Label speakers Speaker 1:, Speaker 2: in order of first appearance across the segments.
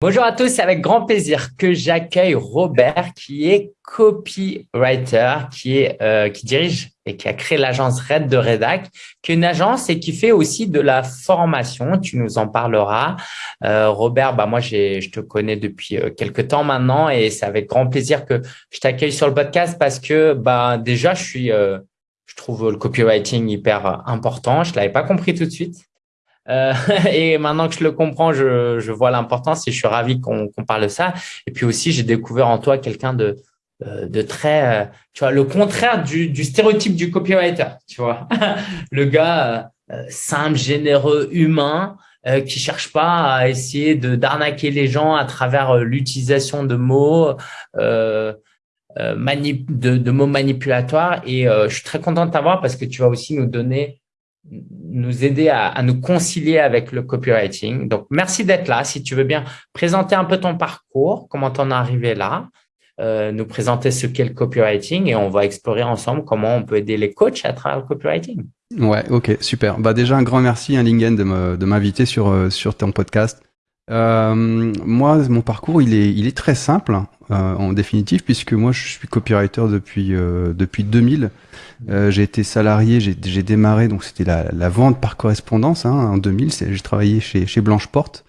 Speaker 1: Bonjour à tous, c'est avec grand plaisir que j'accueille Robert qui est copywriter, euh, qui dirige et qui a créé l'agence Red de Redac, qui est une agence et qui fait aussi de la formation. Tu nous en parleras. Euh, Robert, bah moi, je te connais depuis euh, quelques temps maintenant et c'est avec grand plaisir que je t'accueille sur le podcast parce que bah, déjà, je suis, je trouve le copywriting hyper important. Je l'avais pas compris tout de suite. Euh, et maintenant que je le comprends, je, je vois l'importance et je suis ravi qu'on parle de ça. Et puis aussi, j'ai découvert en toi quelqu'un de, euh, de très, euh, tu vois, le contraire du, du stéréotype du copywriter, tu vois. le gars simple, généreux, humain, qui cherche pas à essayer de d'arnaquer les gens à travers l'utilisation de mots. Euh, de, de, mots manipulatoires et je suis très content de t'avoir parce que tu vas aussi nous donner nous aider à, nous concilier avec le copywriting. Donc, merci d'être là. Si tu veux bien présenter un peu ton parcours, comment t'en es arrivé là, euh, nous présenter ce qu'est le copywriting et on va explorer ensemble comment on peut aider les coachs à travers le copywriting.
Speaker 2: Ouais, ok, super. Bah déjà un grand merci à hein, Lingen de m'inviter sur euh, sur ton podcast. Euh, moi, mon parcours, il est, il est très simple euh, en définitive, puisque moi, je suis copywriter depuis euh, depuis 2000. Euh, j'ai été salarié, j'ai démarré, donc c'était la, la, vente par correspondance hein, en 2000. J'ai travaillé chez, chez Blanche Porte,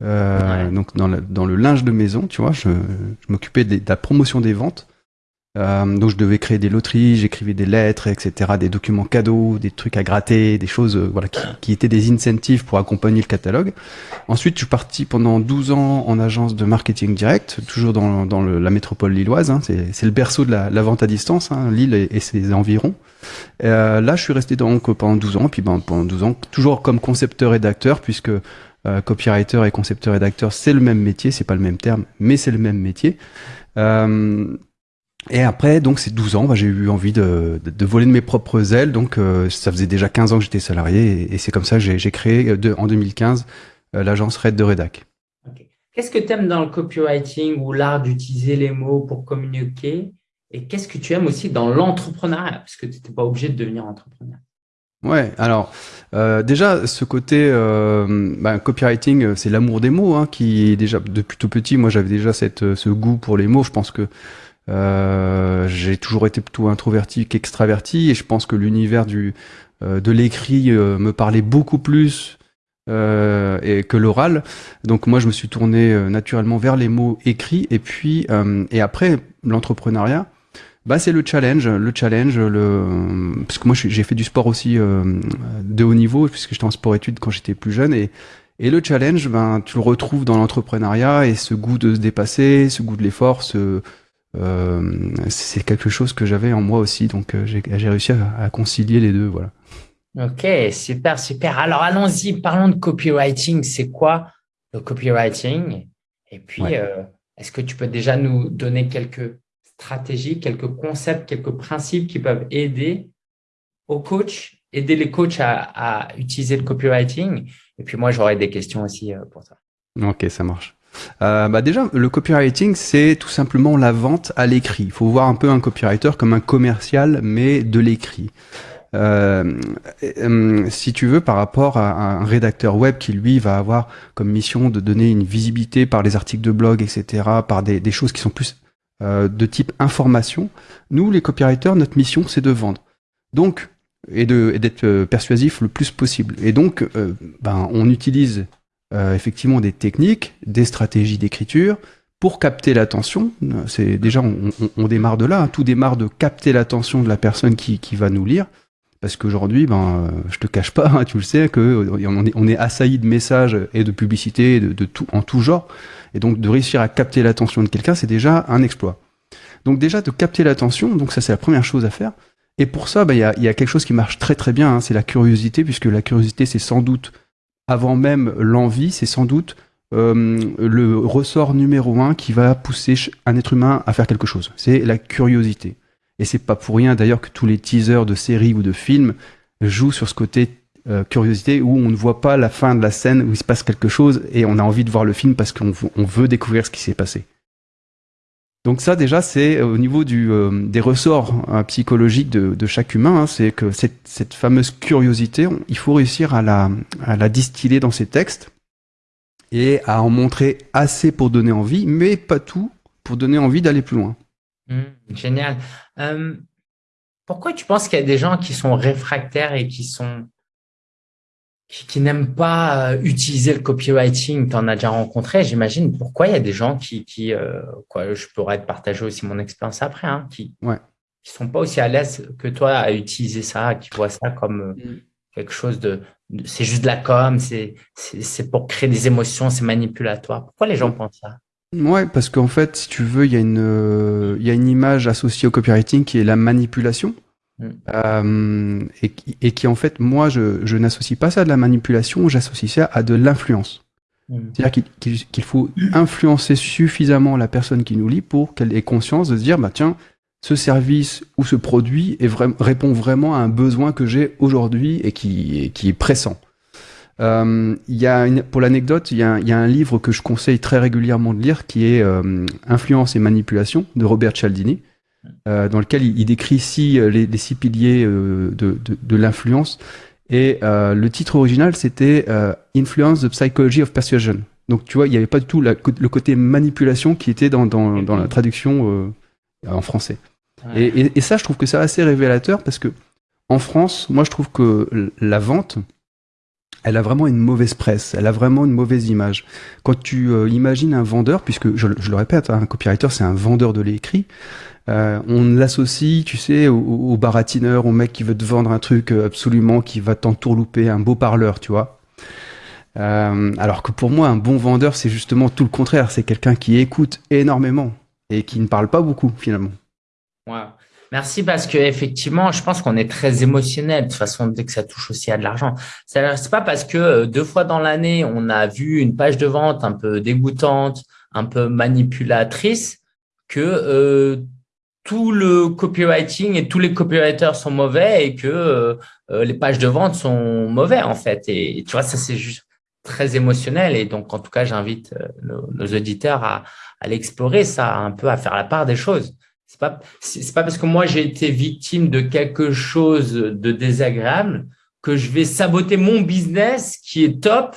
Speaker 2: donc dans le, dans le linge de maison, tu vois. Je, je m'occupais de, de, la promotion des ventes. Euh, donc je devais créer des loteries, j'écrivais des lettres, etc., des documents cadeaux, des trucs à gratter, des choses euh, voilà qui, qui, étaient des incentives pour accompagner le catalogue. Ensuite, je suis parti pendant 12 ans en agence de marketing direct, toujours dans, dans le, la métropole lilloise. Hein, c'est le berceau de la, la, vente à distance, hein, Lille et, ses environs. Euh, là, je suis resté donc pendant 12 ans, puis ben, pendant 12 ans, toujours comme concepteur-rédacteur, puisque euh, copywriter et concepteur-rédacteur, c'est le même métier, c'est pas le même terme, mais c'est le même métier. Euh, et après, donc, ces 12 ans, bah, j'ai eu envie de, de, voler de mes propres ailes. Donc, euh, ça faisait déjà 15 ans que j'étais salarié. Et, c'est comme ça que j'ai créé, euh, de, en 2015, euh, l'agence Red de Redac.
Speaker 1: Qu'est-ce que tu aimes dans le copywriting ou l'art d'utiliser les mots pour communiquer? Et qu'est-ce que tu aimes aussi dans l'entrepreneuriat? Parce que tu n'étais pas obligé de devenir entrepreneur.
Speaker 2: Ouais, alors euh, déjà ce côté euh, bah, copywriting, c'est l'amour des mots hein, qui déjà depuis tout petit. Moi, j'avais déjà cette ce goût pour les mots. Je pense que euh, j'ai toujours été plutôt introverti qu'extraverti et je pense que l'univers du euh, de l'écrit euh, me parlait beaucoup plus et que l'oral. Donc moi je me suis tourné naturellement vers les mots écrits et puis et après l'entrepreneuriat. Bah c'est le challenge, le challenge, le parce que moi j'ai fait du sport aussi de haut niveau puisque j'étais en sport études quand j'étais plus jeune et et le challenge, ben tu le retrouves dans l'entrepreneuriat et ce goût de se dépasser, ce goût de l'effort, ce euh, c'est quelque chose que j'avais en moi aussi, donc euh, j'ai réussi à, concilier les deux, voilà.
Speaker 1: Ok, super, super. Alors allons-y, parlons de copywriting. C'est quoi le copywriting? Et puis, euh, est-ce que tu peux déjà nous donner quelques stratégies, quelques concepts, quelques principes qui peuvent aider aux coachs, aider les coachs à, à utiliser le copywriting? Et puis moi, j'aurais des questions aussi pour ça.
Speaker 2: Ok, ça marche. Euh, bah déjà, le copywriting, c'est tout simplement la vente à l'écrit. Il faut voir un peu un copywriter comme un commercial, mais de l'écrit. Euh, euh, si tu veux, par rapport à un rédacteur web qui lui va avoir comme mission de donner une visibilité par les articles de blog, etc., par des, choses qui sont plus euh, de type information, nous, les copywriters, notre mission, c'est de vendre. Donc, et d'être euh, persuasif le plus possible. Et donc, ben, on utilise euh, effectivement des techniques, des stratégies d'écriture pour capter l'attention. C'est déjà on, démarre de là, hein. tout démarre de capter l'attention de la personne qui, qui va nous lire. Parce qu'aujourd'hui, ben, euh, je te cache pas, hein, tu le sais, que euh, on est, on est assailli de messages et de publicités de, tout, en tout genre. Et donc, de réussir à capter l'attention de quelqu'un, c'est déjà un exploit. Donc déjà, de capter l'attention, donc ça c'est la première chose à faire. Et pour ça, ben, il y, a, y, a, quelque chose qui marche très très bien, hein, c'est la curiosité, puisque la curiosité, c'est sans doute avant même l'envie, c'est sans doute euh, le ressort numéro un qui va pousser un être humain à faire quelque chose. C'est la curiosité. Et c'est pas pour rien d'ailleurs que tous les teasers de séries ou de films jouent sur ce côté euh, curiosité où on ne voit pas la fin de la scène où il se passe quelque chose et on a envie de voir le film parce qu'on veut découvrir ce qui s'est passé. Donc ça déjà c'est euh, au niveau du, euh, des ressorts hein, psychologiques de, de, chaque humain, hein, c'est que cette, cette, fameuse curiosité, il faut réussir à la, à la distiller dans ses textes et à en montrer assez pour donner envie, mais pas tout pour donner envie d'aller plus loin.
Speaker 1: Mmh, génial. Euh, pourquoi tu penses qu'il y a des gens qui sont réfractaires et qui sont qui, n'aiment pas euh, utiliser le copywriting, tu en as déjà rencontré, j'imagine. Pourquoi il y a des gens qui, qui euh, quoi, je pourrais te partager aussi mon expérience après, hein, qui
Speaker 2: ouais.
Speaker 1: qui sont pas aussi à l'aise que toi à utiliser ça, qui voient ça comme mm. quelque chose de, c'est juste de la com, c'est pour créer des émotions, c'est manipulatoire. Pourquoi les gens pensent ça?
Speaker 2: Ouais, parce qu'en fait, si tu veux, il y, a une, euh, il y a une image associée au copywriting qui est la manipulation. Mm. Euh, et, et, qui, en fait, moi, je, je n'associe pas ça à de la manipulation, j'associe ça à de l'influence. Mm. C'est-à-dire qu'il faut influencer suffisamment la personne qui nous lit pour qu'elle ait conscience de se dire, bah tiens, ce service ou ce produit est répond vraiment à un besoin que j'ai aujourd'hui et qui, qui est pressant. Euh, y a une, pour l'anecdote, il y, a, y, a un livre que je conseille très régulièrement de lire qui est euh, Influence et manipulation de Robert Cialdini, euh, dans lequel il, décrit six, euh, les, les, six piliers euh, de, de, de l'influence. Et euh, le titre original, c'était Influence the Psychology of Persuasion. Donc tu vois, il n'y avait pas du tout la, le côté manipulation qui était dans, dans, dans la traduction en français. Ouais. Et, et, et, ça, je trouve que c'est assez révélateur parce que en France, moi, je trouve que la vente, elle a vraiment une mauvaise presse, elle a vraiment une mauvaise image. Quand tu euh, imagines un vendeur, puisque je, le répète, hein, un copywriter c'est un vendeur de l'écrit, euh, on l'associe, tu sais, au, baratineur, au mec qui veut te vendre un truc euh, absolument, qui va t'entourlouper, un beau parleur, tu vois. Alors que pour moi, un bon vendeur, c'est justement tout le contraire, c'est quelqu'un qui écoute énormément et qui ne parle pas beaucoup finalement.
Speaker 1: Wow. Merci parce que effectivement, je pense qu'on est très émotionnel de toute façon dès que ça touche aussi à de l'argent. C'est pas parce que euh, deux fois dans l'année on a vu une page de vente un peu dégoûtante, un peu manipulatrice que euh, tout le copywriting et tous les copywriters sont mauvais et que euh, les pages de vente sont mauvais en fait. Et, tu vois, ça c'est juste très émotionnel et donc en tout cas j'invite nos, nos, auditeurs à, à l'explorer ça un peu à faire la part des choses c'est pas, c'est pas parce que moi j'ai été victime de quelque chose de désagréable que je vais saboter mon business qui est top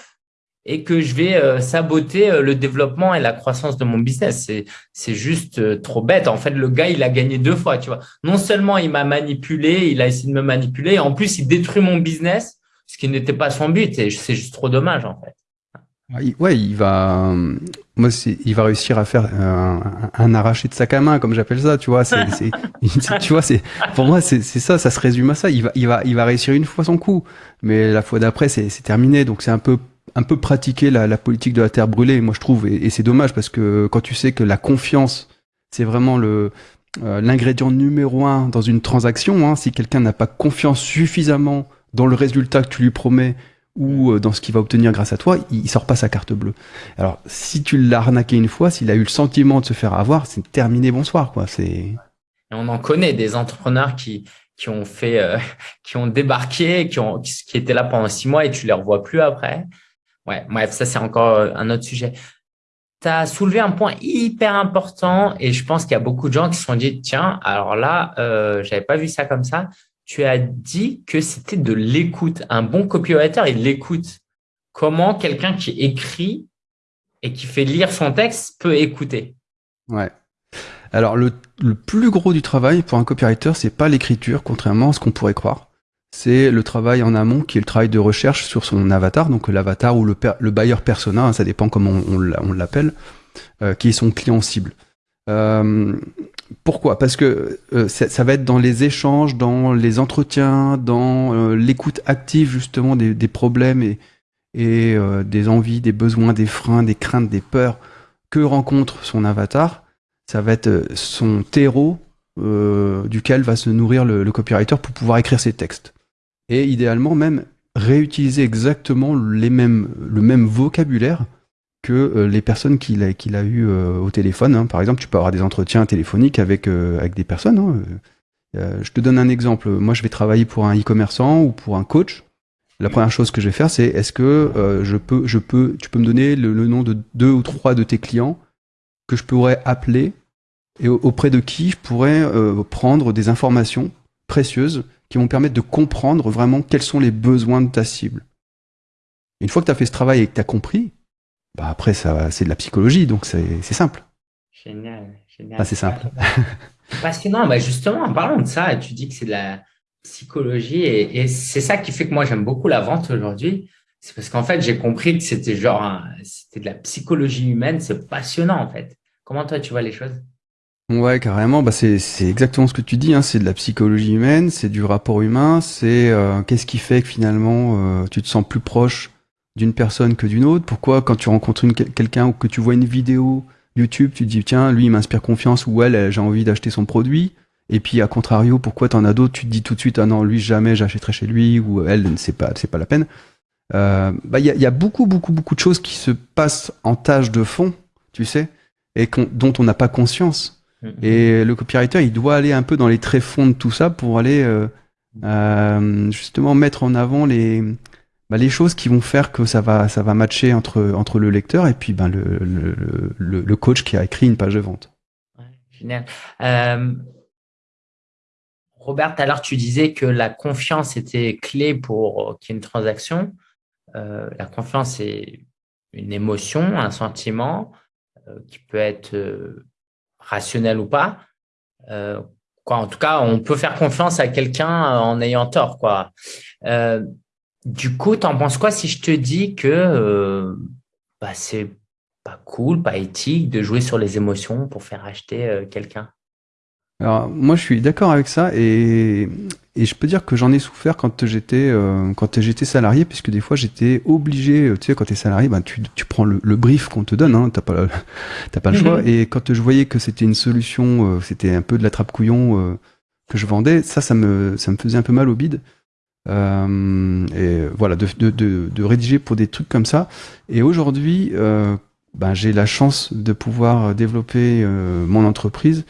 Speaker 1: et que je vais euh, saboter euh, le développement et la croissance de mon business. C'est, juste euh, trop bête. En fait, le gars, il a gagné deux fois, tu vois. Non seulement il m'a manipulé, il a essayé de me manipuler, en plus, il détruit mon business, ce qui n'était pas son but. Et c'est juste trop dommage, en fait.
Speaker 2: Ouais, il va, moi, il va réussir à faire un, un, arraché de sac à main, comme j'appelle ça, tu vois. C'est, tu vois, c'est, pour moi, c'est ça, ça se résume à ça. Il va, il va, il va réussir une fois son coup, mais la fois d'après, c'est terminé. Donc, c'est un peu, un peu pratiquer la, la, politique de la terre brûlée, moi, je trouve. Et, et c'est dommage parce que quand tu sais que la confiance, c'est vraiment le, euh, l'ingrédient numéro un dans une transaction. Hein, si quelqu'un n'a pas confiance suffisamment dans le résultat que tu lui promets ou euh, dans ce qu'il va obtenir grâce à toi, il sort pas sa carte bleue. Alors, si tu l'as arnaqué une fois, s'il a eu le sentiment de se faire avoir, c'est terminé, bonsoir, quoi. C'est.
Speaker 1: On en connaît des entrepreneurs qui qui ont fait, euh, qui ont débarqué, qui ont, qui étaient là pendant six mois et tu les revois plus après. Ouais, bref, ça c'est encore euh, un autre sujet. Tu as soulevé un point hyper important et je pense qu'il y a beaucoup de gens qui se sont dit tiens, alors là, euh, j'avais pas vu ça comme ça tu as dit que c'était de l'écoute. Un bon copywriter, il l'écoute. Comment quelqu'un qui écrit et qui fait lire son texte peut écouter?
Speaker 2: Ouais. Alors, le, le, plus gros du travail pour un copywriter, c'est pas l'écriture, contrairement à ce qu'on pourrait croire. C'est le travail en amont, qui est le travail de recherche sur son avatar, donc l'avatar ou le, le buyer persona, hein, ça dépend comment on, on l'appelle, euh, qui est son client cible. Euh, pourquoi? Parce que euh, ça, va être dans les échanges, dans les entretiens, dans euh, l'écoute active justement des, problèmes et, euh, des envies, des besoins, des freins, des craintes, des peurs que rencontre son avatar. Ça va être son terreau duquel va se nourrir le, le, copywriter pour pouvoir écrire ses textes. Et idéalement même réutiliser exactement les mêmes, le même vocabulaire que euh, les personnes qu'il a, eues euh, au téléphone. Hein. Par exemple, tu peux avoir des entretiens téléphoniques avec, euh, avec des personnes. Hein. je te donne un exemple. Moi, je vais travailler pour un e-commerçant ou pour un coach. La première chose que je vais faire, c'est est-ce que je peux, je peux, tu peux me donner le, nom de deux ou trois de tes clients que je pourrais appeler et auprès de qui je pourrais prendre des informations précieuses qui vont permettre de comprendre vraiment quels sont les besoins de ta cible. Une fois que tu as fait ce travail et que tu as compris, bah après, ça, c'est de la psychologie, donc c'est simple.
Speaker 1: Génial, génial.
Speaker 2: c'est simple.
Speaker 1: Passionnant. Bah justement, en parlant de ça, tu dis que c'est de la psychologie et, c'est ça qui fait que moi, j'aime beaucoup la vente aujourd'hui. C'est parce qu'en fait, j'ai compris que c'était genre, c'était de la psychologie humaine. C'est passionnant, en fait. Comment toi, tu vois les choses?
Speaker 2: Ouais, carrément. Bah, c'est exactement ce que tu dis. Hein. C'est de la psychologie humaine, c'est du rapport humain. C'est euh, qu'est-ce qui fait que finalement euh, tu te sens plus proche d'une personne que d'une autre? Pourquoi quand tu rencontres quelqu'un ou que tu vois une vidéo YouTube, tu te dis tiens, lui il m'inspire confiance ou elle, j'ai envie d'acheter son produit? Et puis à contrario, pourquoi t'en as d'autres, tu te dis tout de suite ah non, lui jamais j'achèterai chez lui ou elle, c'est pas c'est pas la peine. Euh, bah il y a, y a, beaucoup beaucoup beaucoup de choses qui se passent en tâche de fond, tu sais, et dont on n'a pas conscience. Mm-hmm. Et le copywriter, il doit aller un peu dans les tréfonds de tout ça pour aller euh, euh, justement mettre en avant les bah, les choses qui vont faire que ça va, ça va matcher entre, entre le lecteur et puis ben, le, le, le, coach qui a écrit une page de vente.
Speaker 1: génial. Euh, Robert, alors tu disais que la confiance était clé pour qu'il y ait une transaction. Euh, la confiance est une émotion, un sentiment euh, qui peut être euh, rationnel ou pas. Euh, quoi, en tout cas, on peut faire confiance à quelqu'un en ayant tort. Quoi. Du coup, t'en penses quoi si je te dis que euh, bah, c'est pas cool, pas éthique de jouer sur les émotions pour faire acheter euh, quelqu'un?
Speaker 2: Alors moi, je suis d'accord avec ça et, et, je peux dire que j'en ai souffert quand j'étais euh, quand j'étais salarié, puisque des fois j'étais obligé. Tu sais, quand t'es salarié, ben tu, tu prends le, brief qu'on te donne, hein, t'as pas t'as pas le choix. Et quand je voyais que c'était une solution, c'était un peu de la trappe couillon que je vendais, ça, ça me ça me faisait un peu mal au bide. Euh, et voilà, de, de, de, de, rédiger pour des trucs comme ça. Et aujourd'hui, euh, ben, j'ai la chance de pouvoir développer euh, mon entreprise.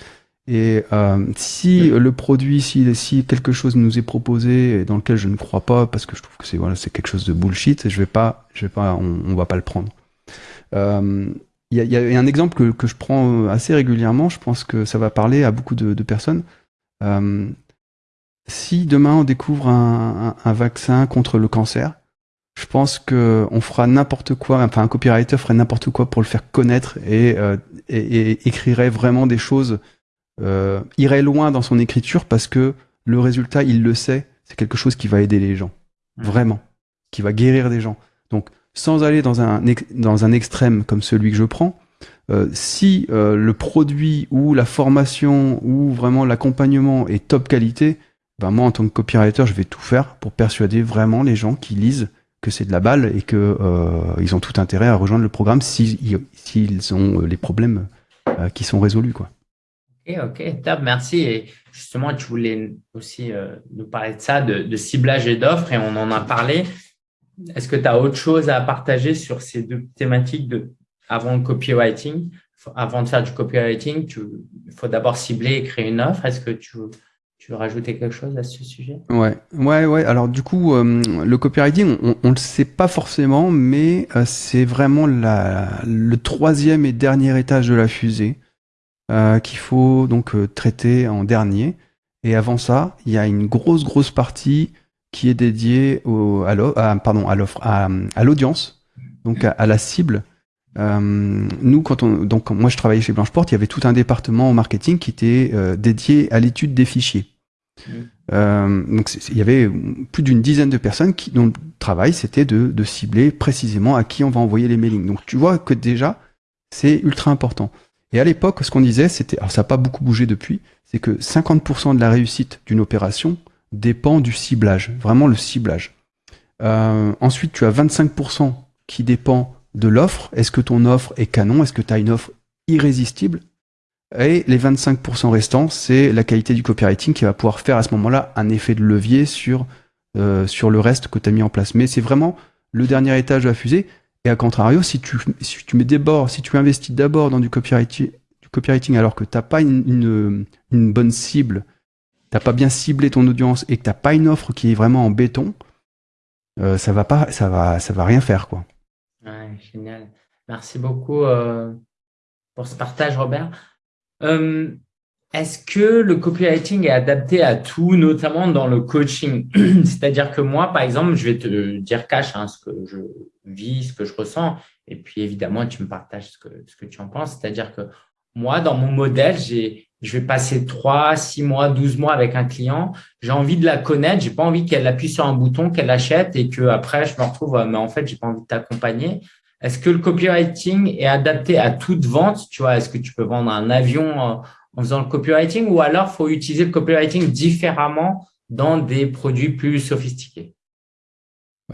Speaker 2: Et euh, si le produit, si, si quelque chose nous est proposé dans lequel je ne crois pas, parce que je trouve que c'est voilà, c'est quelque chose de bullshit, je vais pas, je vais pas, on, on va pas le prendre. Il y, a, y, a, un exemple que, que, je prends assez régulièrement. Je pense que ça va parler à beaucoup de, de personnes. Euh, si demain on découvre un, vaccin contre le cancer, je pense que on fera n'importe quoi, enfin un copywriter ferait n'importe quoi pour le faire connaître et, euh, écrirait vraiment des choses, euh, irait loin dans son écriture parce que le résultat, il le sait, c'est quelque chose qui va aider les gens, mmh. vraiment, qui va guérir des gens. Donc, sans aller dans un, dans un extrême comme celui que je prends, euh, si le produit ou la formation ou vraiment l'accompagnement est top qualité, ben moi en tant que copywriter, je vais tout faire pour persuader vraiment les gens qui lisent que c'est de la balle et que euh, ils ont tout intérêt à rejoindre le programme s'ils si, ont euh, les problèmes euh, qui sont résolus quoi.
Speaker 1: Ok, ok, top, merci. Et justement, tu voulais aussi nous parler de ça, de, de ciblage et d'offres, et on en a parlé. Est-ce que tu as autre chose à partager sur ces deux thématiques de avant le copywriting? Avant de faire du copywriting, il faut d'abord cibler et créer une offre. Est-ce que tu tu veux rajouter quelque chose à ce sujet?
Speaker 2: Ouais, ouais, ouais. Alors du coup, euh, le copywriting, on, on le sait pas forcément, mais euh, c'est vraiment la, le troisième et dernier étage de la fusée euh, qu'il faut donc traiter en dernier. Et avant ça, il y a une grosse, grosse partie qui est dédiée à, l'offre, à, l'audience, donc à, la cible. nous, quand on, donc moi je travaillais chez Blancheport, il y avait tout un département marketing qui était dédié à l'étude des fichiers. Euh, donc il y avait plus d'une dizaine de personnes qui, dont le travail c'était de, de, cibler précisément à qui on va envoyer les mailings. Donc tu vois que déjà c'est ultra important. Et à l'époque, ce qu'on disait, c'était, alors ça n'a pas beaucoup bougé depuis, c'est que 50% de la réussite d'une opération dépend du ciblage, vraiment le ciblage. Euh, ensuite, tu as 25% qui dépend de l'offre. Est-ce que ton offre est canon? Est-ce que tu as une offre irrésistible? Et les 25% restants, c'est la qualité du copywriting qui va pouvoir faire à ce moment-là un effet de levier sur, euh, le reste que tu as mis en place. Mais c'est vraiment le dernier étage de la fusée. Et à contrario, si tu, si tu mets si tu investis d'abord dans du copywriting, du copywriting alors que tu n'as pas une, bonne cible, tu n'as pas bien ciblé ton audience et que tu n'as pas une offre qui est vraiment en béton, euh, ça va pas, ça va, ça va rien faire quoi.
Speaker 1: Génial. Merci beaucoup euh, pour ce partage, Robert. Euh, est-ce que le copywriting est adapté à tout, notamment dans le coaching? C'est-à-dire que moi, par exemple, je vais te dire cash hein, ce que je vis, ce que je ressens. et puis évidemment, tu me partages ce que, ce que tu en penses. C'est-à-dire que moi, dans mon modèle, j'ai, je vais passer 3, 6 mois, 12 mois avec un client. J'ai envie de la connaître. J'ai pas envie qu'elle appuie sur un bouton, qu'elle achète et que après je me retrouve, mais en fait, j'ai pas envie de t'accompagner. Est-ce que le copywriting est adapté à toute vente Tu vois, est-ce que tu peux vendre un avion en faisant le copywriting? Ou alors faut utiliser le copywriting différemment dans des produits plus sophistiqués?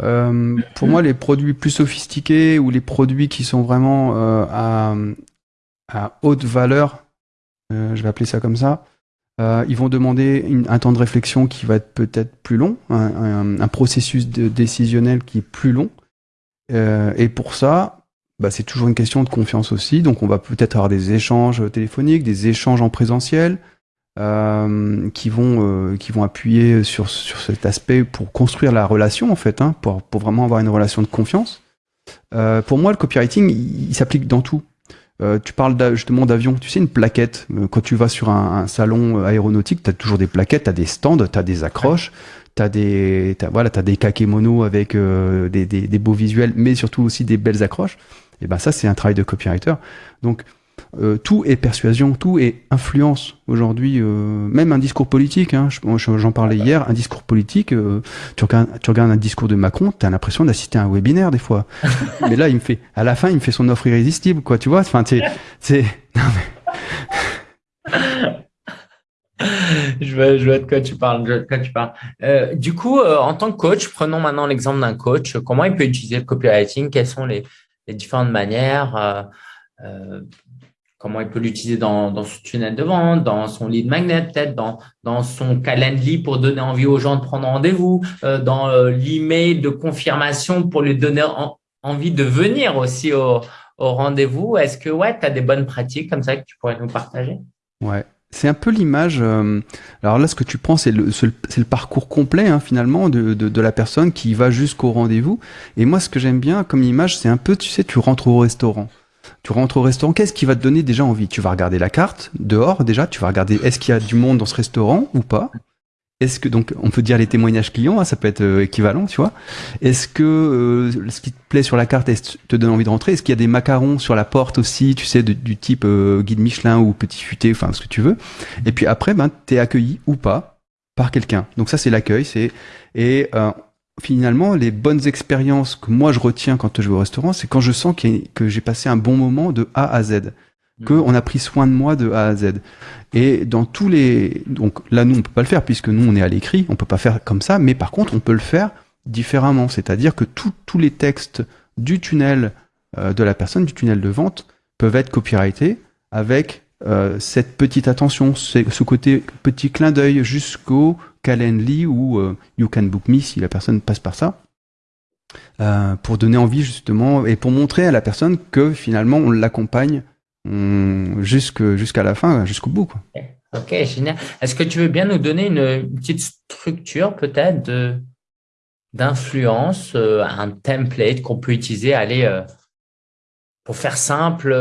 Speaker 2: Euh, pour moi, les produits plus sophistiqués ou les produits qui sont vraiment euh, à, haute valeur, euh, je vais appeler ça comme ça, euh, ils vont demander un temps de réflexion qui va être peut-être plus long, un, processus décisionnel qui est plus long. Euh, et pour ça, bah, c'est toujours une question de confiance aussi. Donc, on va peut-être avoir des échanges téléphoniques, des échanges en présentiel, euh, qui vont euh, qui vont appuyer sur sur cet aspect pour construire la relation en fait, hein, pour pour vraiment avoir une relation de confiance. Euh, pour moi, le copywriting, il, s'applique dans tout. Euh, tu parles justement d'avion, tu sais une plaquette. Euh, quand tu vas sur un, salon aéronautique, tu as toujours des plaquettes, tu as des stands, tu as des accroches, as des as, voilà, as des kakémonos avec des, des, des, beaux visuels, mais surtout aussi des belles accroches. Et ben ça, c'est un travail de copywriter. Donc euh, tout est persuasion, tout est influence aujourd'hui, euh, même un discours politique. Hein, J'en parlais hier, un discours politique. Euh, tu, regardes, tu regardes un discours de Macron, tu as l'impression d'assister à un webinaire des fois. mais là, il me fait, à la fin, il me fait son offre irrésistible, quoi. Tu vois Enfin, c'est, c'est.
Speaker 1: je vois, je vois de quoi tu parles. De quoi tu parles. Euh, du coup, en tant que coach, prenons maintenant l'exemple d'un coach. Comment il peut utiliser le copywriting? Quelles sont les, différentes manières euh, comment il peut l'utiliser dans, son tunnel de vente, dans son lead magnet, peut-être dans, son calendly pour donner envie aux gens de prendre rendez-vous, euh, dans euh, l'email de confirmation pour lui donner envie de venir aussi au, au rendez-vous. Est-ce que ouais, tu as des bonnes pratiques comme ça que tu pourrais nous partager?
Speaker 2: Ouais. C'est un peu l'image. Euh, alors là, ce que tu prends, c'est le, parcours complet hein, finalement de, de, de, la personne qui va jusqu'au rendez-vous. Et moi, ce que j'aime bien comme image, c'est un peu, tu sais, tu rentres au restaurant. Tu rentres au restaurant, qu'est-ce qui va te donner déjà envie? Tu vas regarder la carte dehors déjà, tu vas regarder est-ce qu'il y a du monde dans ce restaurant ou pas? Est-ce que donc on peut dire les témoignages clients, hein, ça peut être euh, équivalent, tu vois Est-ce que euh, ce qui te plaît sur la carte te donne envie de rentrer Est-ce qu'il y a des macarons sur la porte aussi, tu sais, du type euh, guide Michelin ou petit futé, enfin ce que tu veux Et puis après, ben t'es accueilli ou pas par quelqu'un. Donc ça c'est l'accueil, c'est et finalement, les bonnes expériences que moi je retiens quand je vais au restaurant, c'est quand je sens que j'ai passé un bon moment de A à Z. que on a pris soin de moi de A à Z. Et dans tous les, donc là nous on peut pas le faire puisque nous on est à l'écrit, on peut pas faire comme ça, mais par contre on peut le faire différemment, c'est-à-dire que tous les textes du tunnel euh, de la personne, du tunnel de vente, peuvent être copyrightés avec euh, cette petite attention, ce côté petit clin d'œil jusqu'au Calendly ou euh, You Can Book Me si la personne passe par ça. Euh, pour donner envie justement et pour montrer à la personne que finalement on l'accompagne jusqu'à la fin, jusqu'au bout. Quoi.
Speaker 1: Ok, génial. Est-ce que tu veux bien nous donner une, petite structure peut-être d'influence, euh, un template qu'on peut utiliser, aller pour faire simple,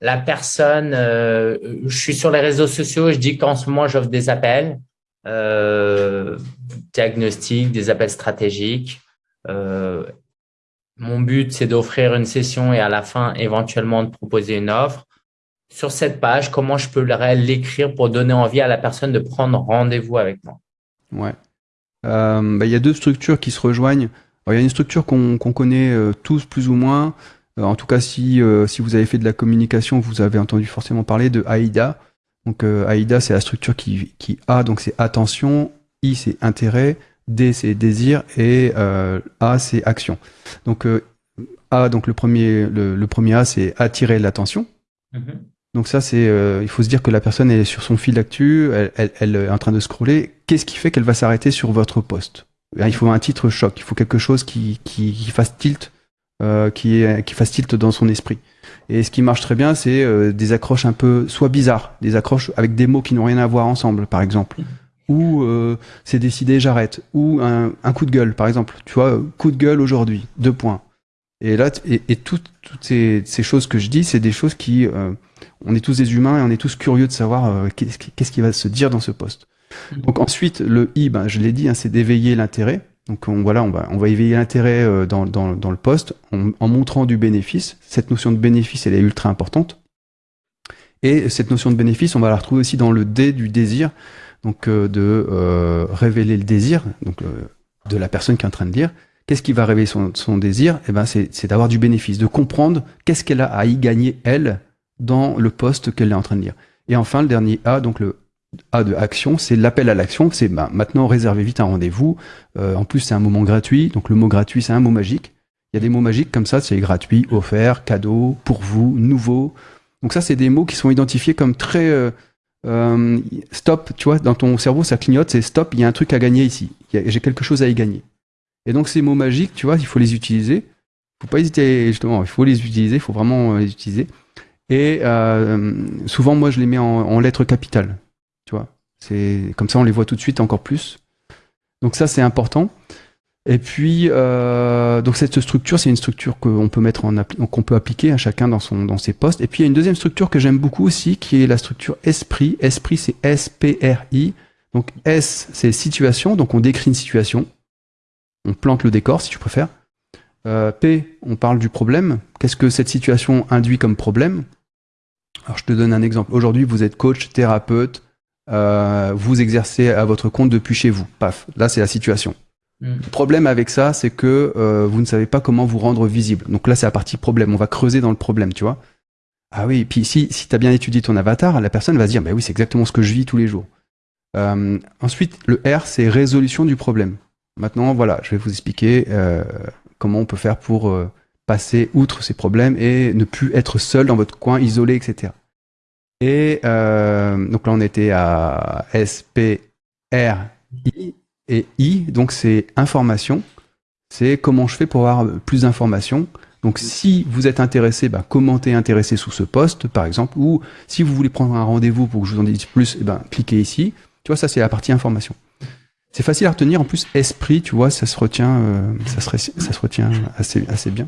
Speaker 1: la personne, je suis sur les réseaux sociaux, je dis qu'en ce moment j'offre des appels, euh, diagnostic, des appels stratégiques. Euh, mon but, c'est d'offrir une session et à la fin, éventuellement, de proposer une offre. Sur cette page, comment je peux l'écrire pour donner envie à la personne de prendre rendez-vous avec moi?
Speaker 2: Ouais. Euh, bah, il y a deux structures qui se rejoignent. Il y a une structure qu'on connaît tous plus ou moins. en tout cas, si, vous avez fait de la communication, vous avez entendu forcément parler de AIDA. Donc euh, AIDA, c'est la structure qui, qui A, donc c'est attention, I, c'est intérêt, D, c'est désir, et euh, A, c'est action. Donc euh, A, donc le premier, le, premier A, c'est attirer l'attention. Mm-hmm. Donc ça, c'est, il faut se dire que la personne est sur son fil d'actu, elle, elle, est en train de scroller. Qu'est-ce qui fait qu'elle va s'arrêter sur votre poste? Il faut un titre choc, il faut quelque chose qui, qui, qui fasse tilt, qui, qui fasse tilt dans son esprit. Et ce qui marche très bien, c'est euh, des accroches un peu soit bizarres, des accroches avec des mots qui n'ont rien à voir ensemble, par exemple. Ou euh, c'est décidé, j'arrête. Ou un, un, coup de gueule, par exemple. Tu vois, coup de gueule aujourd'hui, deux points. Et là, et, et toutes, toutes ces, ces, choses que je dis, c'est des choses qui, euh, on est tous des humains et on est tous curieux de savoir euh, qu'est-ce qui va se dire dans ce poste. Donc ensuite, le i, ben, je l'ai dit, hein, c'est d'éveiller l'intérêt. Donc on, voilà, on va, on va éveiller l'intérêt euh, dans, dans, dans, le poste en, en, montrant du bénéfice. Cette notion de bénéfice, elle est ultra importante. Et cette notion de bénéfice, on va la retrouver aussi dans le D du désir, donc euh, de euh, révéler le désir, donc euh, de la personne qui est en train de lire. Qu'est-ce qui va révéler son, désir? Eh ben, c'est d'avoir du bénéfice, de comprendre qu'est-ce qu'elle a à y gagner elle dans le poste qu'elle est en train de lire. Et enfin, le dernier A, donc le A de action, c'est l'appel à l'action. C'est bah, maintenant réservez vite un rendez-vous. Euh, en plus, c'est un moment gratuit. Donc le mot gratuit, c'est un mot magique. Il y a des mots magiques comme ça, c'est gratuit, offert, cadeau, pour vous, nouveau. Donc ça, c'est des mots qui sont identifiés comme très euh, stop. Tu vois, dans ton cerveau, ça clignote. C'est stop. Il y a un truc à gagner ici. J'ai quelque chose à y gagner. Et donc ces mots magiques, tu vois, il faut les utiliser. Faut pas hésiter justement. Il faut les utiliser. Il faut vraiment les utiliser. Et euh, souvent, moi, je les mets en, en lettres capitales. Tu vois, comme ça, on les voit tout de suite encore plus. Donc ça, c'est important. Et puis, euh, donc cette structure, c'est une structure qu'on peut mettre en qu'on peut appliquer à chacun dans son dans ses postes. Et puis il y a une deuxième structure que j'aime beaucoup aussi, qui est la structure esprit. Esprit, c'est S P R I. Donc S, c'est situation. Donc on décrit une situation. On plante le décor, si tu préfères. Euh, P, on parle du problème. Qu'est-ce que cette situation induit comme problème? Alors je te donne un exemple. Aujourd'hui, vous êtes coach, thérapeute, euh, vous exercez à votre compte depuis chez vous. Paf, là c'est la situation. Mm. Le problème avec ça, c'est que euh, vous ne savez pas comment vous rendre visible. Donc là, c'est la partie problème. On va creuser dans le problème, tu vois. Ah oui, puis si, si tu as bien étudié ton avatar, la personne va se dire, bah oui, c'est exactement ce que je vis tous les jours. Euh, ensuite, le R, c'est résolution du problème. Maintenant, voilà, je vais vous expliquer euh, comment on peut faire pour passer outre ces problèmes et ne plus être seul dans votre coin, isolé, etc. Et donc là, on était à S, P, R, I. Et I, donc c'est information. C'est comment je fais pour avoir plus d'informations. Donc si vous êtes intéressé, bah, commentez intéressé sous ce poste, par exemple, ou si vous voulez prendre un rendez-vous pour que je vous en dise plus, eh ben, cliquez ici. Tu vois, ça c'est la partie information. C'est facile à retenir. En plus, esprit, tu vois, ça se retient, euh, ça, se, ça se retient assez, assez bien.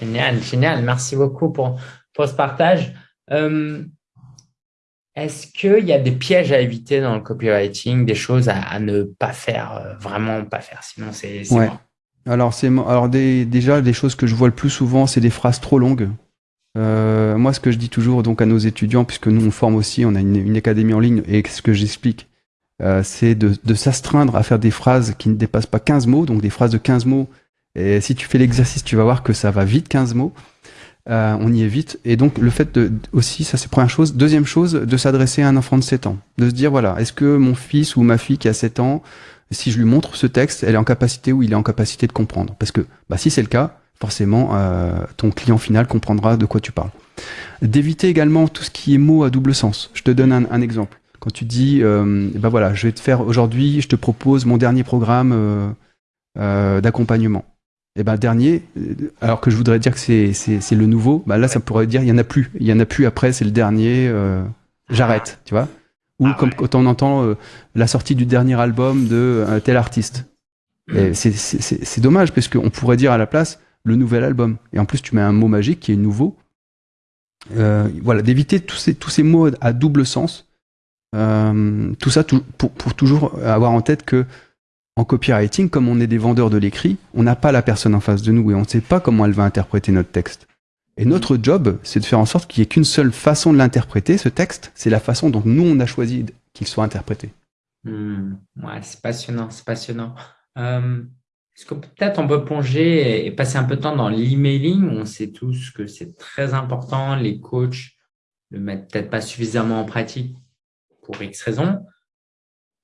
Speaker 1: Génial, génial. Merci beaucoup pour, pour ce partage. Euh, est-ce qu'il y a des pièges à éviter dans le copywriting, des choses à, ne pas faire, euh, vraiment pas faire, sinon c'est
Speaker 2: ouais. Alors, c'est alors déjà, des choses que je vois le plus souvent, c'est des phrases trop longues. Euh, moi, ce que je dis toujours donc à nos étudiants, puisque nous on forme aussi, on a une, académie en ligne, et ce que j'explique, euh, c'est de, de s'astreindre à faire des phrases qui ne dépassent pas 15 mots, donc des phrases de 15 mots. Et si tu fais l'exercice, tu vas voir que ça va vite 15 mots. Euh, on y est vite. Et donc, le fait de, aussi, ça c'est première chose. Deuxième chose, de s'adresser à un enfant de 7 ans. De se dire, voilà, est-ce que mon fils ou ma fille qui a 7 ans, si je lui montre ce texte, elle est en capacité ou il est en capacité de comprendre? Parce que bah, si c'est le cas, forcément, euh, ton client final comprendra de quoi tu parles. D'éviter également tout ce qui est mots à double sens. Je te donne un, exemple. Quand tu dis, euh, bah voilà, je vais te faire aujourd'hui, je te propose mon dernier programme euh d'accompagnement et eh ben dernier, euh, alors que je voudrais dire que c'est c'est le nouveau, bah là ça pourrait dire il y en a plus, il y en a plus après c'est le dernier, euh, j'arrête, tu vois. Ou ah comme quand on entend euh, la sortie du dernier album de un tel artiste. Mm. C'est dommage parce qu'on pourrait dire à la place le nouvel album. Et en plus tu mets un mot magique qui est nouveau. voilà, d'éviter tous ces tous ces mots à double sens. tout ça pour, pour toujours avoir en tête que en copywriting, comme on est des vendeurs de l'écrit, on n'a pas la personne en face de nous et on ne sait pas comment elle va interpréter notre texte. Et notre job, c'est de faire en sorte qu'il n'y ait qu'une seule façon de l'interpréter, ce texte, c'est la façon dont nous, on a choisi qu'il soit interprété.
Speaker 1: Hmm. ouais, c'est passionnant, c'est passionnant. Euh, Est-ce que peut-être on peut plonger et passer un peu de temps dans l'emailing? On sait tous que c'est très important, les coachs le mettent peut-être pas suffisamment en pratique pour X raisons.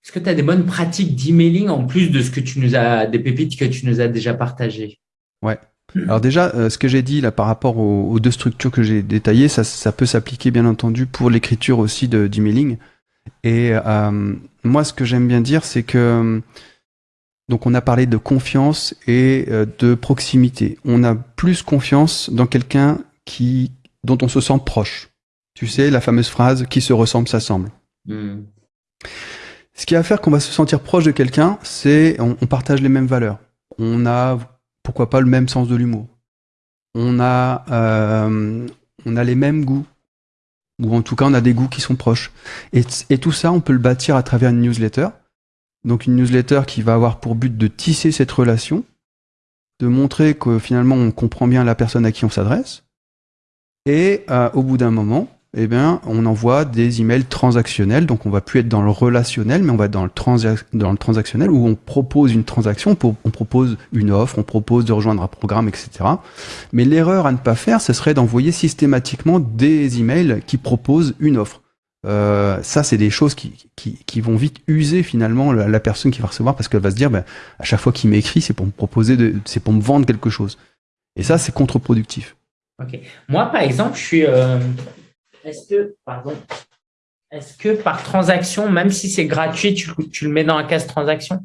Speaker 1: Est-ce que tu as des bonnes pratiques d'emailing en plus de ce que tu nous as, des pépites que tu nous as déjà partagées?
Speaker 2: Ouais. Alors déjà, euh, ce que j'ai dit là par rapport aux, deux structures que j'ai détaillées, ça, ça peut s'appliquer bien entendu pour l'écriture aussi d'emailing. Et euh, moi, ce que j'aime bien dire, c'est que donc on a parlé de confiance et euh, de proximité. On a plus confiance dans quelqu'un qui dont on se sent proche. Tu sais, la fameuse phrase qui se ressemble s'assemble. Hmm. Ce qui va faire qu'on va se sentir proche de quelqu'un, c'est on, partage les mêmes valeurs. On a, pourquoi pas, le même sens de l'humour. On a, euh, on a les mêmes goûts. Ou en tout cas, on a des goûts qui sont proches. Et, tout ça, on peut le bâtir à travers une newsletter. Donc une newsletter qui va avoir pour but de tisser cette relation, de montrer que finalement on comprend bien la personne à qui on s'adresse, et euh, au bout d'un moment, eh bien, on envoie des emails transactionnels. Donc, on va plus être dans le relationnel, mais on va être dans le, dans le transactionnel où on propose une transaction, on propose une offre, on propose de rejoindre un programme, etc. Mais l'erreur à ne pas faire, ce serait d'envoyer systématiquement des emails qui proposent une offre. Euh, ça, c'est des choses qui, qui, vont vite user finalement la, personne qui va recevoir parce qu'elle va se dire, ben, à chaque fois qu'il m'écrit, c'est pour me proposer, c'est pour me vendre quelque chose. Et ça, c'est contre-productif.
Speaker 1: Moi, par exemple, je suis. Euh, est-ce que, pardon, est-ce que par transaction, même si c'est gratuit, tu, tu, le mets dans la case transaction?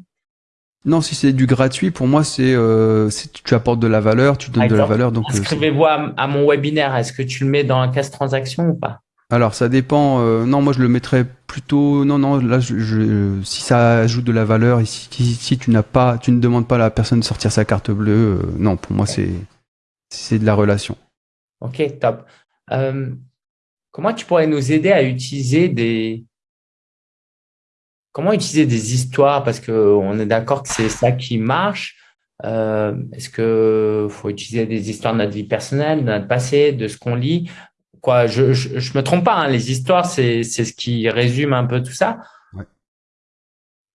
Speaker 2: Non, si c'est du gratuit, pour moi, c'est euh, tu apportes de la valeur, tu donnes de la valeur. Donc,
Speaker 1: inscrivez-vous à, à, mon webinaire. Est-ce que tu le mets dans la case transaction ou pas?
Speaker 2: Alors ça dépend. Euh, non, moi je le mettrais plutôt. Non, non. Là, je, si ça ajoute de la valeur, et si, tu n'as pas, tu ne demandes pas à la personne de sortir sa carte bleue, euh, non, pour moi c'est c'est de la relation.
Speaker 1: Ok, top. Euh, comment tu pourrais nous aider à utiliser des comment utiliser des histoires? Parce que on est d'accord que c'est ça qui marche. Est-ce que faut utiliser des histoires de notre vie personnelle, de notre passé, de ce qu'on lit? Quoi, je, je, me trompe pas, hein, les histoires, c'est ce qui résume un peu tout ça.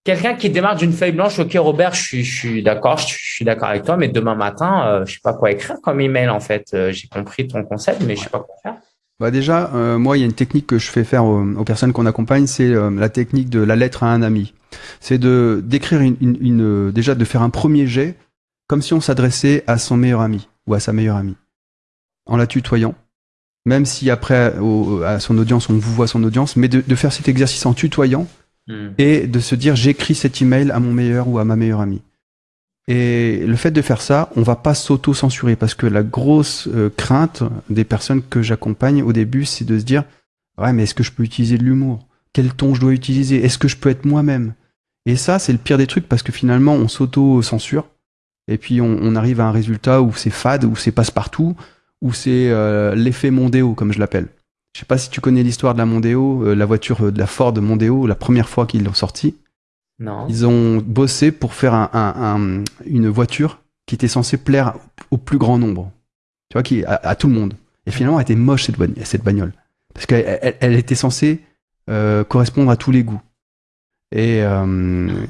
Speaker 1: Quelqu'un qui démarre d'une feuille blanche, ok Robert, je suis, je suis d'accord, je, suis d'accord avec toi, mais demain matin, euh, je sais pas quoi écrire comme email en fait. Euh, j'ai compris ton concept, mais je sais pas quoi faire.
Speaker 2: Bah déjà, euh, moi, il y a une technique que je fais faire aux, personnes qu'on accompagne, c'est la technique de la lettre à un ami. C'est de d'écrire une, une, une, déjà de faire un premier jet, comme si on s'adressait à son meilleur ami ou à sa meilleure amie, en la tutoyant même si après à son audience on vous voit son audience, mais de, faire cet exercice en tutoyant hmm. et de se dire j'écris cet email à mon meilleur ou à ma meilleure amie. Et le fait de faire ça, on va pas s'auto-censurer parce que la grosse euh, crainte des personnes que j'accompagne au début, c'est de se dire ouais mais est-ce que je peux utiliser de l'humour? Quel ton je dois utiliser? Est-ce que je peux être moi-même? Et ça c'est le pire des trucs parce que finalement on s'auto-censure et puis on, arrive à un résultat où c'est fade, où c'est passe-partout, ou c'est euh, l'effet Mondeo, comme je l'appelle. Je sais pas si tu connais l'histoire de la Mondeo, euh, la voiture de la Ford Mondeo, la première fois qu'ils l'ont sortie.
Speaker 1: Non.
Speaker 2: Ils ont bossé pour faire un, une voiture qui était censée plaire au plus grand nombre. Tu vois, qui, à, tout le monde. Et finalement, elle était moche, cette, cette bagnole. Parce qu'elle elle, était censée euh, correspondre à tous les goûts. Et, ah,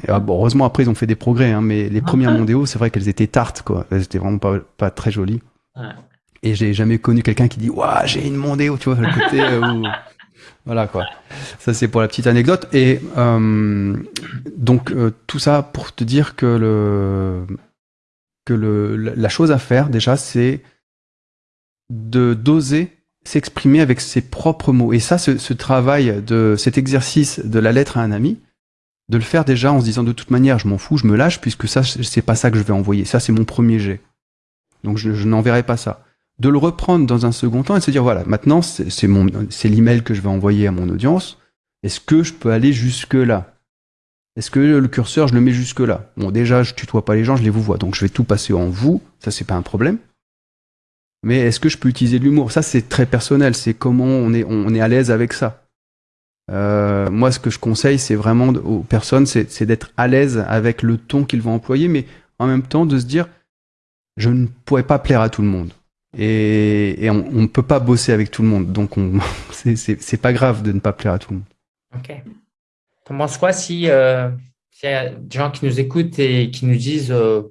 Speaker 2: heureusement, après, ils ont fait des progrès. Hein, mais les premières Mondeo, c'est vrai qu'elles étaient tartes. Quoi. Elles étaient vraiment pas, pas très jolies. Ouais. Et j'ai jamais connu quelqu'un qui dit Waouh, j'ai une Mondeo, tu vois, le côté euh, Voilà quoi. Ça, c'est pour la petite anecdote. Et euh, donc, euh, tout ça pour te dire que, le, que le, la chose à faire, déjà, c'est de d'oser s'exprimer avec ses propres mots. Et ça, ce, travail de cet exercice de la lettre à un ami, de le faire déjà en se disant de toute manière, je m'en fous, je me lâche, puisque ça, c'est pas ça que je vais envoyer. Ça, c'est mon premier jet. Donc, je, je n'enverrai pas ça de le reprendre dans un second temps et de se dire voilà, maintenant c'est l'email que je vais envoyer à mon audience. Est-ce que je peux aller jusque là Est-ce que le curseur je le mets jusque là Bon, déjà je tutoie pas les gens, je les vous vois, donc je vais tout passer en vous. Ça c'est pas un problème. Mais est-ce que je peux utiliser de l'humour? Ça c'est très personnel. C'est comment on est on est à l'aise avec ça. Euh, moi, ce que je conseille, c'est vraiment aux personnes, c'est d'être à l'aise avec le ton qu'ils vont employer, mais en même temps de se dire, je ne pourrais pas plaire à tout le monde et, on ne peut pas bosser avec tout le monde. Donc, c'est pas grave de ne pas plaire à tout le monde.
Speaker 1: Ok. T'en penses quoi si euh, il y a des gens qui nous écoutent et qui nous disent euh,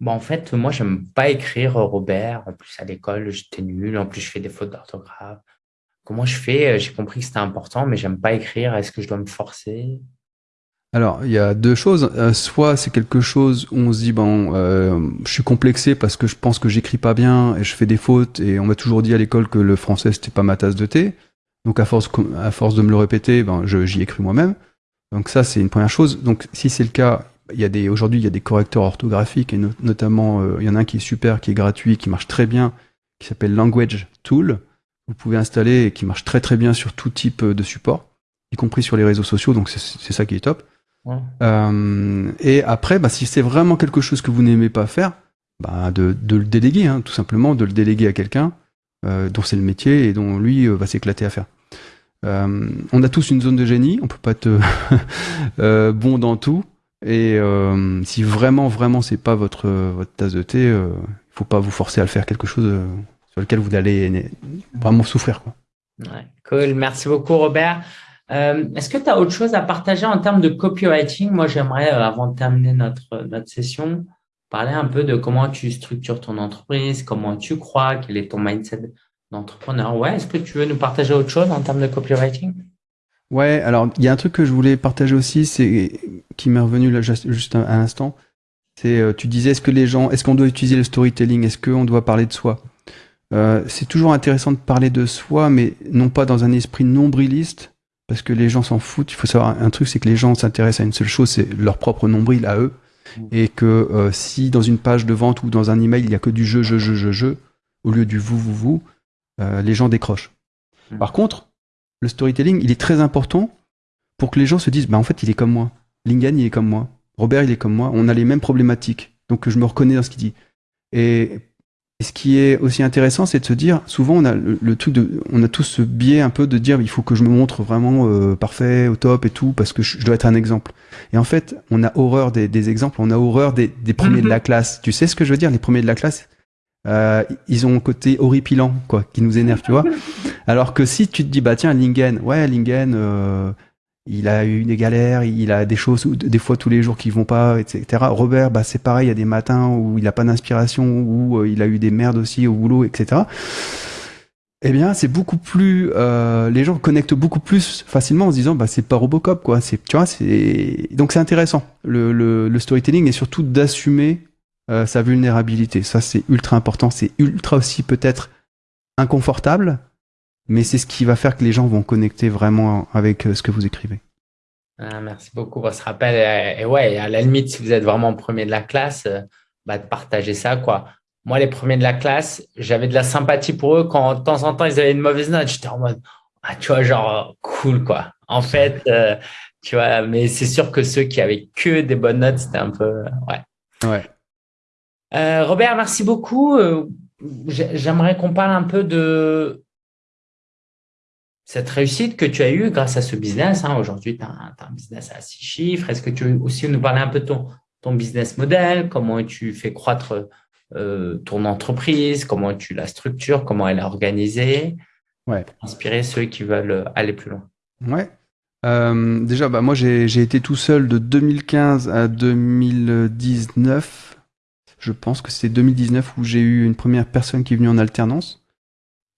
Speaker 1: bon, en fait, moi, j'aime pas écrire Robert. En plus, à l'école, j'étais nul. En plus, je fais des fautes d'orthographe. Comment je fais? J'ai compris que c'était important, mais j'aime pas écrire. Est-ce que je dois me forcer?
Speaker 2: Alors, il y a deux choses. Euh, soit c'est quelque chose où on se dit, bon, euh, je suis complexé parce que je pense que j'écris pas bien et je fais des fautes et on m'a toujours dit à l'école que le français c'était pas ma tasse de thé. Donc à force, de me le répéter, ben, j'y écris moi-même. Donc ça c'est une première chose. Donc si c'est le cas, il y a des aujourd'hui il y a des correcteurs orthographiques et notamment euh, il y en a un qui est super, qui est gratuit, qui marche très bien, qui s'appelle Language Tool. Vous pouvez installer et qui marche très très bien sur tout type de support, y compris sur les réseaux sociaux. Donc c'est ça qui est top. Euh, et après, bah, si c'est vraiment quelque chose que vous n'aimez pas faire, bah, de, le déléguer, hein, tout simplement, de le déléguer à quelqu'un euh, dont c'est le métier et dont lui euh, va s'éclater à faire. on a tous une zone de génie, on peut pas être bon dans tout. Et si vraiment, vraiment, c'est pas votre, votre tasse de thé, il faut pas vous forcer à le faire quelque chose sur lequel vous allez vraiment souffrir. Quoi.
Speaker 1: Ouais, cool. Merci beaucoup, Robert. Est-ce que tu as autre chose à partager en termes de copywriting? Moi, j'aimerais, avant de terminer notre, notre session, parler un peu de comment tu structures ton entreprise, comment tu crois, quel est ton mindset d'entrepreneur. Ouais, est-ce que tu veux nous partager autre chose en termes de copywriting?
Speaker 2: Ouais, alors il y a un truc que je voulais partager aussi, c'est qui m'est revenu là juste à l'instant. C'est euh, tu disais est-ce que les gens, est-ce qu'on doit utiliser le storytelling, est-ce qu'on doit parler de soi? Euh, C'est toujours intéressant de parler de soi, mais non pas dans un esprit nombriliste, parce que les gens s'en foutent. Il faut savoir un truc, c'est que les gens s'intéressent à une seule chose, c'est leur propre nombril à eux, mmh. et que euh, si dans une page de vente ou dans un email il y a que du je je je je je au lieu du vous vous vous, les gens décrochent. Mmh. Par contre le storytelling, il est très important pour que les gens se disent, bah en fait, il est comme moi. Lingen, il est comme moi. Robert, il est comme moi. On a les mêmes problématiques. Donc, je me reconnais dans ce qu'il dit. Et, ce qui est aussi intéressant, c'est de se dire, souvent, on a le, truc de, on a tous ce biais un peu de dire, il faut que je me montre vraiment euh, parfait, au top et tout, parce que je, dois être un exemple. Et en fait, on a horreur des, exemples, on a horreur des, des premiers de la classe. Tu sais ce que je veux dire, les premiers de la classe? Euh, ils ont un côté horripilant, quoi, qui nous énerve, tu vois. Alors que si tu te dis, bah tiens, Lingen, ouais, Lingen, euh, il a eu des galères, il a des choses, des fois tous les jours qui vont pas, etc. Robert, bah c'est pareil, il y a des matins où il a pas d'inspiration, où euh, il a eu des merdes aussi au boulot, etc. Eh bien, c'est beaucoup plus, les gens connectent beaucoup plus facilement en se disant, bah c'est pas Robocop, quoi. Tu vois, c'est donc c'est intéressant. Le, storytelling est surtout d'assumer euh, sa vulnérabilité. Ça, c'est ultra important. C'est ultra aussi peut-être inconfortable, mais c'est ce qui va faire que les gens vont connecter vraiment avec euh, ce que vous écrivez.
Speaker 1: Ah, merci beaucoup pour ce rappel. Et, ouais, à la limite, si vous êtes vraiment premier de la classe, euh, bah, de partager ça, quoi. Moi, les premiers de la classe, j'avais de la sympathie pour eux quand de temps en temps ils avaient une mauvaise note. J'étais en mode, ah, tu vois, genre cool, quoi. En fait, tu vois, mais c'est sûr que ceux qui avaient que des bonnes notes, c'était un peu, ouais.
Speaker 2: Ouais.
Speaker 1: Euh, Robert, merci beaucoup. Euh, j'aimerais qu'on parle un peu de cette réussite que tu as eue grâce à ce business. Hein. Aujourd'hui, tu as, un business à six chiffres. Est-ce que tu veux aussi nous parler un peu de ton, ton business model, comment tu fais croître euh, ton entreprise, comment tu la structures, comment elle est organisée,
Speaker 2: ouais.
Speaker 1: pour inspirer ceux qui veulent aller plus loin.
Speaker 2: Ouais. déjà, bah, moi, j'ai été tout seul de 2015 à 2019 je pense que c'est 2019 où j'ai eu une première personne qui est venue en alternance.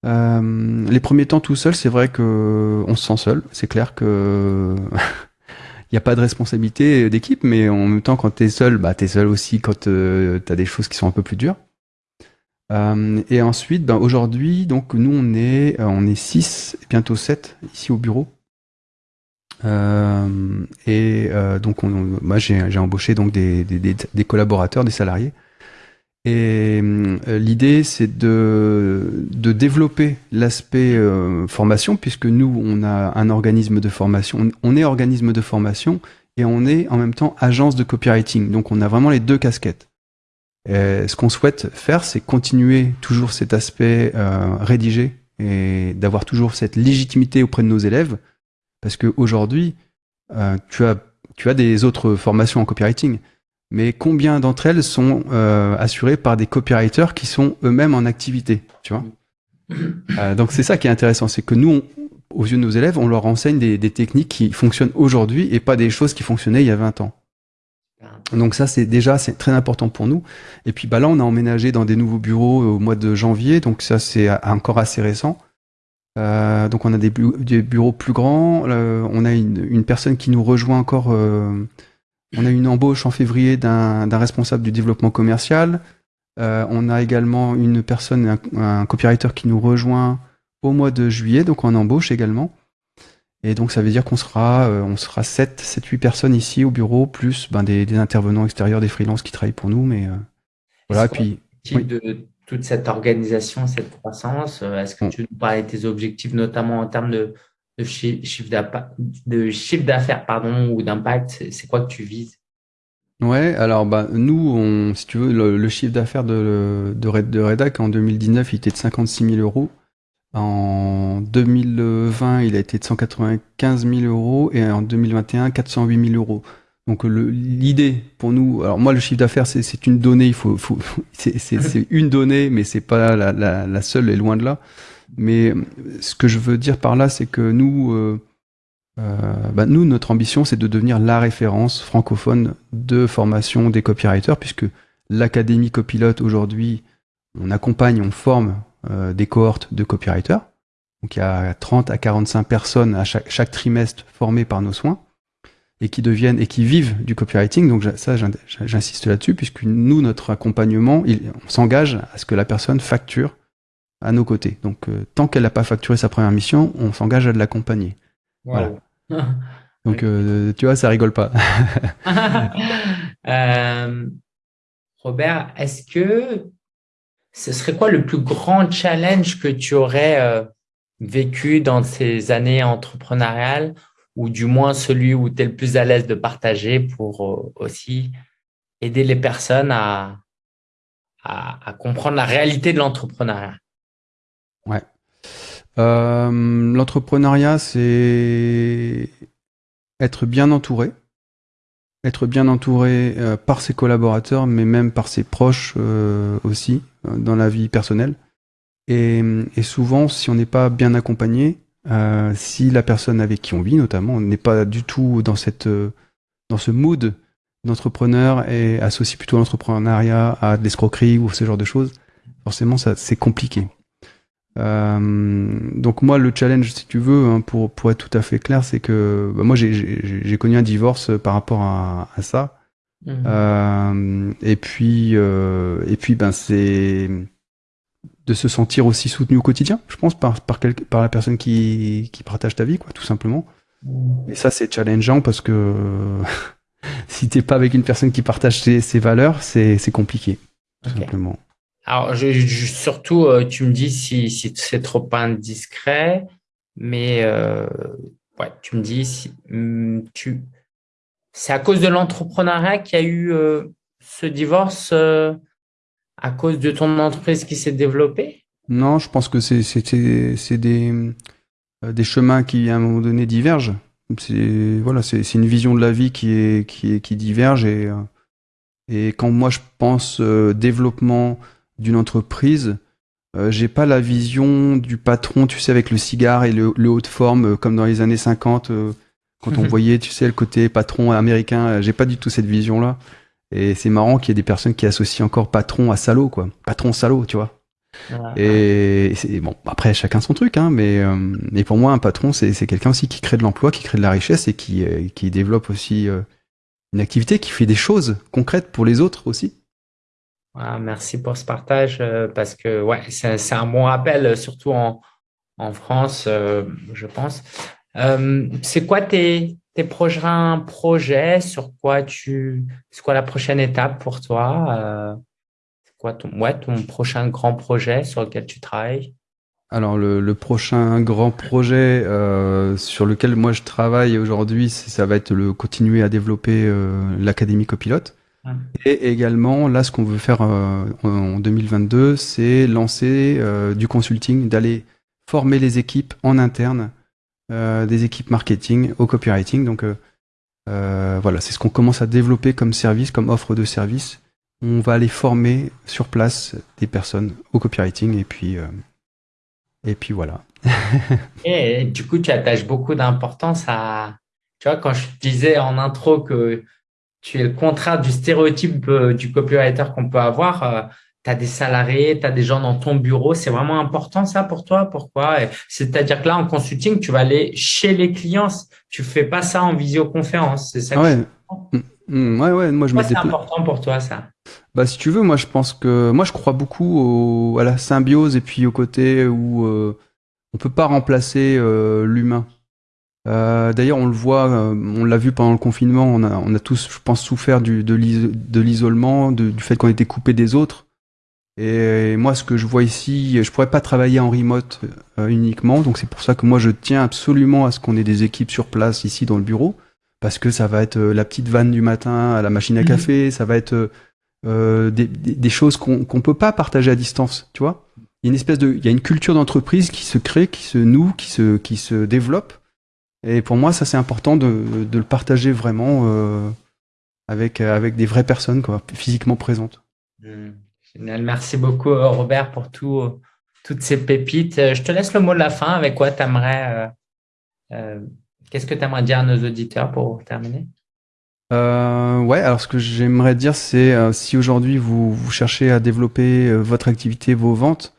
Speaker 2: Euh, les premiers temps tout seul, c'est vrai que on se sent seul. C'est clair que il n'y a pas de responsabilité d'équipe, mais en même temps, quand tu es seul, bah, tu es seul aussi quand euh, tu as des choses qui sont un peu plus dures. Euh, et ensuite, ben, aujourd'hui, donc nous, on est, on est 6, bientôt 7 ici au bureau. et donc, moi, j'ai embauché donc des, des, collaborateurs, des salariés. Et euh, l'idée, c'est de, de développer l'aspect euh, formation, puisque nous, on a un organisme de formation. On, est organisme de formation et on est en même temps agence de copywriting. Donc, on a vraiment les deux casquettes. Et ce qu'on souhaite faire, c'est continuer toujours cet aspect euh, rédigé et d'avoir toujours cette légitimité auprès de nos élèves, parce qu'aujourd'hui, euh, tu, as, tu as des autres formations en copywriting mais combien d'entre elles sont euh, assurées par des copywriters qui sont eux-mêmes en activité, tu vois? Euh, Donc c'est ça qui est intéressant, c'est que nous, aux yeux de nos élèves, on leur enseigne des, des techniques qui fonctionnent aujourd'hui et pas des choses qui fonctionnaient il y a 20 ans. Donc ça, c'est déjà c'est très important pour nous. Et puis bah là, on a emménagé dans des nouveaux bureaux au mois de janvier, donc ça c'est encore assez récent. Euh, donc on a des, des, bureaux plus grands. Euh, on a une, une, personne qui nous rejoint encore euh, on a une embauche en février d'un responsable du développement commercial. Euh, on a également une personne, un, copywriter qui nous rejoint au mois de juillet, donc on embauche également. Et donc ça veut dire qu'on sera, euh, on sera 7, 7, 8 personnes ici au bureau, plus ben, des, intervenants extérieurs, des freelances qui travaillent pour nous. Mais euh, voilà, puis.
Speaker 1: de toute cette organisation, cette croissance, est-ce que tu nous parles de tes objectifs, notamment en termes de, de chiffre d'affaires pardon ou d'impact C'est quoi que tu vises?
Speaker 2: Ouais, alors bah nous, on, si tu veux, le, chiffre d'affaires de, de, Redac en 2019, il était de 56 000 euros. En 2020, il a été de 195 000 euros et en 2021, 408 000 euros. Donc l'idée pour nous, alors moi le chiffre d'affaires c'est une donnée, il faut, faut c'est une donnée, mais c'est pas la, seule et loin de là. Mais ce que je veux dire par là, c'est que nous, euh, euh, bah nous, notre ambition, c'est de devenir la référence francophone de formation des copywriters, puisque l'académie copilote aujourd'hui, on accompagne, on forme euh, des cohortes de copywriters. Donc il y a 30 à 45 personnes à chaque, trimestre formées par nos soins et qui deviennent et qui vivent du copywriting. Donc ça, j'insiste là-dessus, puisque nous, notre accompagnement, on s'engage à ce que la personne facture à nos côtés. Donc euh, tant qu'elle n'a pas facturé sa première mission, on s'engage à de l'accompagner. Voilà. Donc euh, tu vois, ça rigole pas.
Speaker 1: euh, Robert, est-ce que ce serait quoi le plus grand challenge que tu aurais vécu dans ces années entrepreneuriales ou du moins celui où tu es le plus à l'aise de partager pour aussi aider les personnes à, à, comprendre la réalité de l'entrepreneuriat?
Speaker 2: Ouais. Euh, l'entrepreneuriat, c'est être bien entouré. Être bien entouré euh, par ses collaborateurs, mais même par ses proches aussi, dans la vie personnelle. Et, et souvent, si on n'est pas bien accompagné, euh, si la personne avec qui on vit, notamment, n'est pas du tout dans cette euh, dans ce mood d'entrepreneur et associe plutôt l'entrepreneuriat à de l'escroquerie ou ce genre de choses, forcément, ça c'est compliqué. Euh, donc moi, le challenge, si tu veux, hein, pour pour être tout à fait clair, c'est que bah, moi j'ai connu un divorce par rapport à, à ça. Mmh. et puis et puis ben c'est de se sentir aussi soutenu au quotidien, je pense, par, par, par la personne qui, qui partage ta vie, quoi, tout simplement. Et ça, c'est challengeant parce que si t'es pas avec une personne qui partage ses, valeurs, c'est compliqué, tout simplement.
Speaker 1: Alors, surtout, euh, tu me dis si, c'est trop indiscret, mais euh, ouais, tu me dis si hmm, tu, c'est à cause de l'entrepreneuriat qu'il y a eu euh, ce divorce à cause de ton entreprise qui s'est développée?
Speaker 2: Non, je pense que c'est des, des chemins qui, à un moment donné, divergent. C'est voilà, une vision de la vie qui, est, qui, est, qui diverge. Et, et quand moi, je pense développement d'une entreprise, j'ai pas la vision du patron, tu sais, avec le cigare et le, le haut de forme, comme dans les années 50, quand on voyait, tu sais, le côté patron américain. j'ai pas du tout cette vision-là. Et c'est marrant qu'il y ait des personnes qui associent encore patron à salaud, quoi. Patron salaud, tu vois. Et c'est bon. Après, chacun son truc, hein. Mais, euh, mais pour moi, un patron, c'est quelqu'un aussi qui crée de l'emploi, qui crée de la richesse et qui, euh, qui développe aussi euh, une activité, qui fait des choses concrètes pour les autres aussi.
Speaker 1: Merci pour ce partage parce que ouais, c'est un bon rappel, surtout en, en France, je pense. c'est quoi tes, tes prochains projets, sur quoi tu, c'est quoi la prochaine étape pour toi? Euh, C'est quoi ton, ouais, ton prochain grand projet sur lequel tu travailles?
Speaker 2: Alors le, prochain grand projet euh, sur lequel moi je travaille aujourd'hui, ça va être le continuer à développer euh, l'académie copilote. Et également, là, ce qu'on veut faire en 2022, c'est lancer du consulting, d'aller former les équipes en interne euh, des équipes marketing au copywriting. Donc euh, euh, voilà, c'est ce qu'on commence à développer comme service, comme offre de service. On va aller former sur place des personnes au copywriting et puis et puis voilà.
Speaker 1: et du coup, tu attaches beaucoup d'importance à. Tu vois, quand je disais en intro que tu es le contraire du stéréotype du copywriter qu'on peut avoir, tu as des salariés, tu as des gens dans ton bureau. C'est vraiment important ça pour toi Pourquoi? C'est-à-dire que là, en consulting, tu vas aller chez les clients. Tu fais pas ça en visioconférence. C'est ça
Speaker 2: ouais. Mm, mm, ouais, ouais. Moi, je
Speaker 1: C'est important pour toi ça?
Speaker 2: Bah, si tu veux, moi, je pense que moi, je crois beaucoup à la symbiose et puis au côté où euh, on peut pas remplacer euh, l'humain. Euh, D'ailleurs, on le voit, euh, on l'a vu pendant le confinement. On a, on a tous, je pense, souffert du, de l'isolement, du fait qu'on était coupé des autres. Et moi, ce que je vois ici, je pourrais pas travailler en remote euh, uniquement, donc c'est pour ça que moi je tiens absolument à ce qu'on ait des équipes sur place ici dans le bureau, parce que ça va être la petite vanne du matin à la machine à mhm. café, ça va être euh, des, des, choses qu'on qu'on peut pas partager à distance, tu vois. Il y a une espèce de, il y a une culture d'entreprise qui se crée, qui se noue, qui se, qui se développe. Et pour moi, ça c'est important de, de le partager vraiment avec, avec des vraies personnes quoi, physiquement présentes.
Speaker 1: Hmm. Génial. Merci beaucoup, Robert, pour tout, toutes ces pépites. Je te laisse le mot de la fin. Avec quoi tu aimerais Qu'est-ce que tu aimerais dire à nos auditeurs pour terminer?
Speaker 2: Euh, ouais, alors ce que j'aimerais dire, c'est euh, si aujourd'hui vous, vous, cherchez à développer euh, votre activité, vos ventes,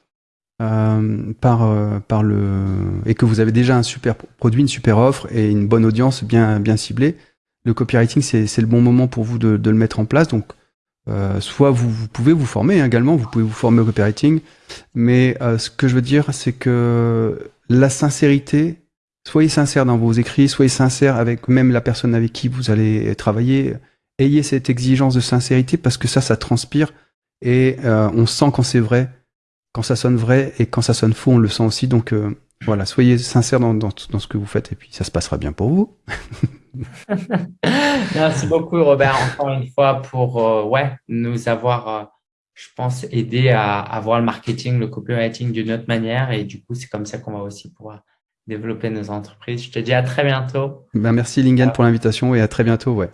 Speaker 2: euh, par, euh, par le et que vous avez déjà un super produit, une super offre et une bonne audience bien, bien ciblée, le copywriting, c'est le bon moment pour vous de, de le mettre en place. Donc, soit vous, vous, pouvez vous former hein, également, vous pouvez vous former au copywriting, mais ce que je veux dire, c'est que la sincérité Soyez sincère dans vos écrits, soyez sincère avec même la personne avec qui vous allez travailler. Ayez cette exigence de sincérité parce que ça, ça transpire et euh, on sent quand c'est vrai, quand ça sonne vrai et quand ça sonne faux, on le sent aussi. Donc euh, voilà, soyez sincère dans, dans, ce que vous faites et puis ça se passera bien pour vous.
Speaker 1: Merci beaucoup Robert, encore une fois, pour euh, ouais, nous avoir, je pense, aidé à, à voir le marketing, le copywriting d'une autre manière et du coup, c'est comme ça qu'on va aussi pouvoir développer nos entreprises. Je te dis à très bientôt.
Speaker 2: Ben merci Lingen pour l'invitation et à très bientôt. Ouais.